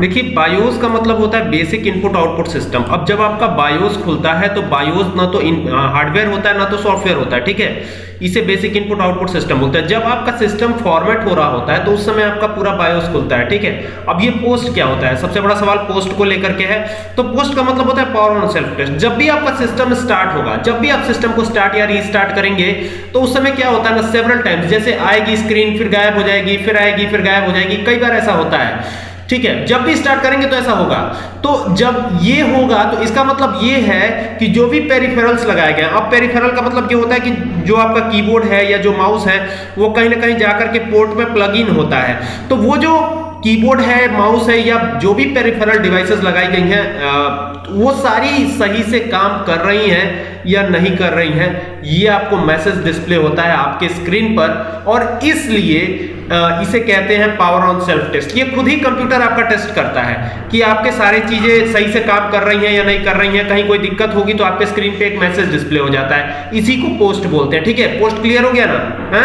देखिए बायोस का मतलब होता है बेसिक इनपुट आउटपुट सिस्टम अब जब आपका बायोस खुलता है तो बायोस ना तो हार्डवेयर होता है, ना तो सॉफ्टवेयर होता है, ठीक है? इसे बेसिक इनपुट आउटपुट सिस्टम बोलते हैं। जब आपका सिस्टम फॉर्मेट हो रहा होता है तो उस समय आपका पूरा बायोस खुलता है, ठीक है? अब ये पोस्ट क्या होता है? सबसे बड़ा सवाल पोस्ट को लेकर के है। तो पोस्ट का मतलब होता है पावर ऑन सेल्फ टेस्ट जब भी आपका सिस्टम स्टार्ट होगा, जब भी आप सिस्टम को स्टार्ट या रीस्टार्ट करेंगे तो उस समय क्या होता है ना सेवरल टाइम्स जैसे आएगी स्क्रीन फिर गायब हो जाएगी, फिर आएगी, फिर गायब हो जाएगी, कई बार ऐसा होता है। ठीक है, जब भी स्टार्ट करेंगे तो ऐसा होगा। तो जब ये होगा तो इसका मतलब ये है कि जो भी पेरिफेरल्स लगाए गए अब पेरिफेरल का मतलब ये होता है कि जो आपका कीबोर्ड है या जो माउस है, वो कहीं ना कहीं जाकर के पोर्ट में प्लग इन होता है। तो वो जो कीबोर्ड है, माउस है या जो भी पेरिफेरल डिवाइसेस लगाई गई हैं वो सारी सही से काम कर रही हैं या नहीं कर रही हैं, ये आपको मैसेज डिस्प्ले होता है आपके स्क्रीन पर और इसलिए इसे कहते हैं पावर ऑन सेल्फ टेस्ट ये खुद ही कंप्यूटर आपका टेस्ट करता है कि आपके सारी चीज़ें सही से काम कर रही हैं या नहीं कर रही हैं, कहीं कोई दिक्कत होगी तो आपके स्क्रीन पे एक मैसेज डिस्प्ले हो जाता है। इसी को पोस्ट बोलते हैं, ठीक है? पोस्ट क्लियर हो गया ना? है?